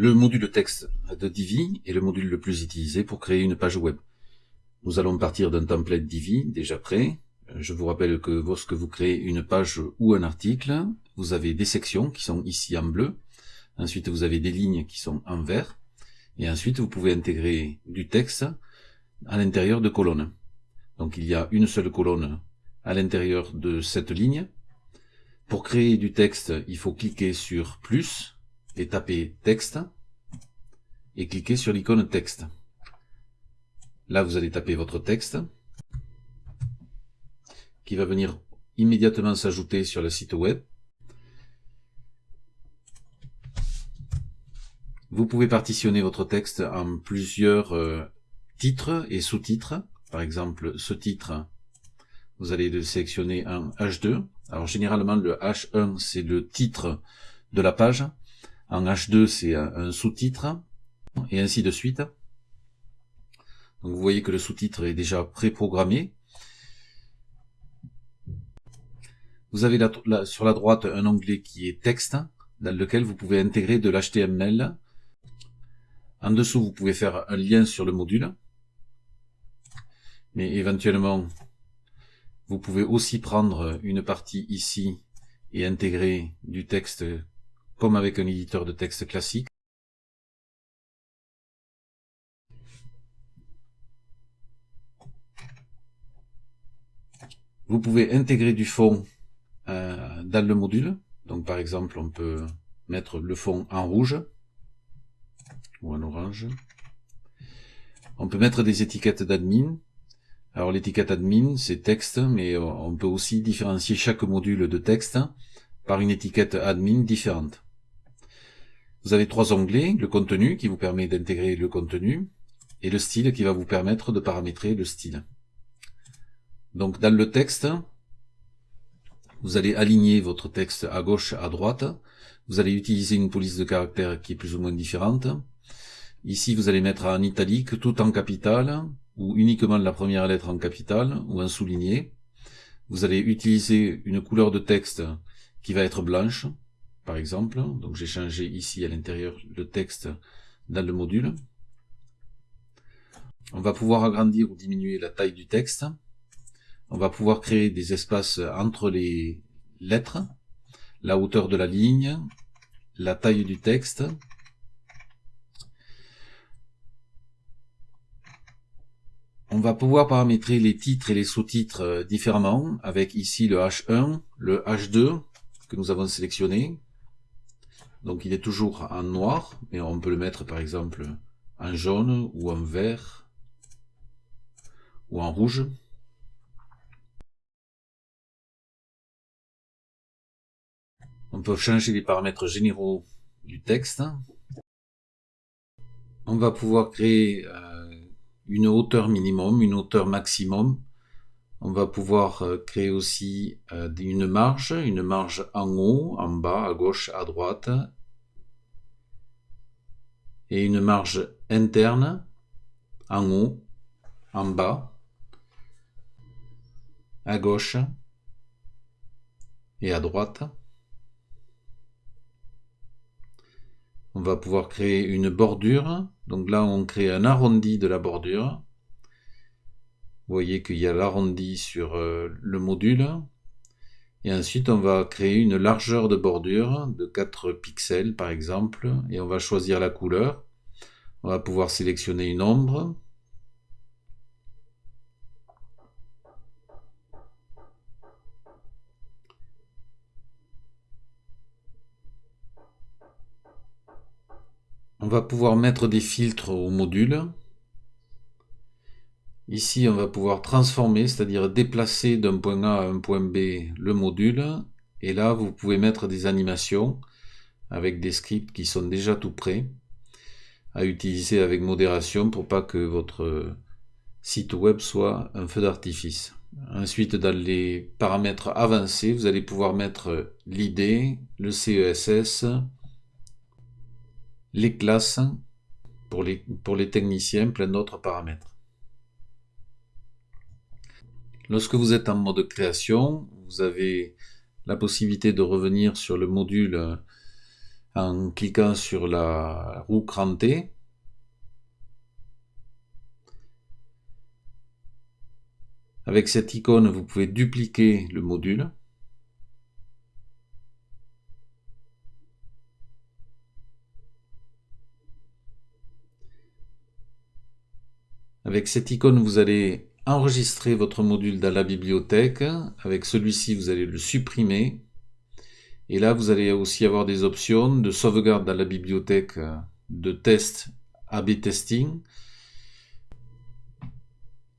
Le module texte de Divi est le module le plus utilisé pour créer une page web. Nous allons partir d'un template Divi déjà prêt. Je vous rappelle que lorsque vous créez une page ou un article, vous avez des sections qui sont ici en bleu. Ensuite, vous avez des lignes qui sont en vert. Et ensuite, vous pouvez intégrer du texte à l'intérieur de colonnes. Donc, il y a une seule colonne à l'intérieur de cette ligne. Pour créer du texte, il faut cliquer sur plus et taper texte et cliquer sur l'icône texte. Là, vous allez taper votre texte qui va venir immédiatement s'ajouter sur le site web. Vous pouvez partitionner votre texte en plusieurs euh, titres et sous-titres. Par exemple, ce titre, vous allez le sélectionner en H2. Alors généralement, le H1, c'est le titre de la page. En H2, c'est un sous-titre. Et ainsi de suite. Donc vous voyez que le sous-titre est déjà préprogrammé. Vous avez sur la droite un onglet qui est texte, dans lequel vous pouvez intégrer de l'HTML. En dessous, vous pouvez faire un lien sur le module. Mais éventuellement, vous pouvez aussi prendre une partie ici et intégrer du texte comme avec un éditeur de texte classique. Vous pouvez intégrer du fond euh, dans le module. Donc par exemple, on peut mettre le fond en rouge ou en orange. On peut mettre des étiquettes d'admin. Alors l'étiquette admin, c'est texte, mais on peut aussi différencier chaque module de texte par une étiquette admin différente. Vous avez trois onglets, le contenu qui vous permet d'intégrer le contenu, et le style qui va vous permettre de paramétrer le style. Donc dans le texte, vous allez aligner votre texte à gauche, à droite. Vous allez utiliser une police de caractère qui est plus ou moins différente. Ici, vous allez mettre en italique tout en capital, ou uniquement la première lettre en capital, ou en souligné. Vous allez utiliser une couleur de texte qui va être blanche, par exemple. Donc j'ai changé ici à l'intérieur le texte dans le module. On va pouvoir agrandir ou diminuer la taille du texte. On va pouvoir créer des espaces entre les lettres, la hauteur de la ligne, la taille du texte. On va pouvoir paramétrer les titres et les sous-titres euh, différemment avec ici le H1, le H2 que nous avons sélectionné. Donc il est toujours en noir, mais on peut le mettre par exemple en jaune ou en vert ou en rouge. On peut changer les paramètres généraux du texte. On va pouvoir créer euh, une hauteur minimum, une hauteur maximum. On va pouvoir euh, créer aussi euh, une marge, une marge en haut, en bas, à gauche, à droite. Et une marge interne, en haut, en bas, à gauche et à droite. on va pouvoir créer une bordure. Donc là, on crée un arrondi de la bordure. Vous voyez qu'il y a l'arrondi sur euh, le module. Et ensuite, on va créer une largeur de bordure de 4 pixels, par exemple. Et on va choisir la couleur. On va pouvoir sélectionner une ombre. On va pouvoir mettre des filtres au module. Ici, on va pouvoir transformer, c'est-à-dire déplacer d'un point A à un point B le module. Et là, vous pouvez mettre des animations avec des scripts qui sont déjà tout prêts à utiliser avec modération pour pas que votre site web soit un feu d'artifice. Ensuite, dans les paramètres avancés, vous allez pouvoir mettre l'ID, le CESS, les classes, pour les, pour les techniciens, plein d'autres paramètres. Lorsque vous êtes en mode création, vous avez la possibilité de revenir sur le module en cliquant sur la roue crantée. Avec cette icône, vous pouvez dupliquer le module. Avec cette icône, vous allez enregistrer votre module dans la bibliothèque. Avec celui-ci, vous allez le supprimer. Et là, vous allez aussi avoir des options de sauvegarde dans la bibliothèque de test AB testing,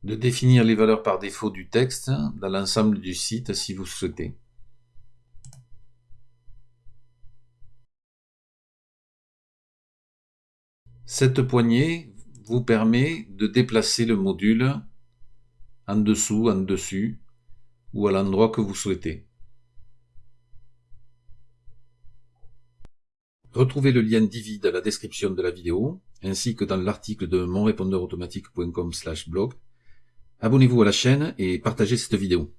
de définir les valeurs par défaut du texte dans l'ensemble du site si vous souhaitez. Cette poignée vous permet de déplacer le module en dessous, en dessus ou à l'endroit que vous souhaitez. Retrouvez le lien Divi dans la description de la vidéo, ainsi que dans l'article de monrépondeurautomatique.com blog. Abonnez-vous à la chaîne et partagez cette vidéo.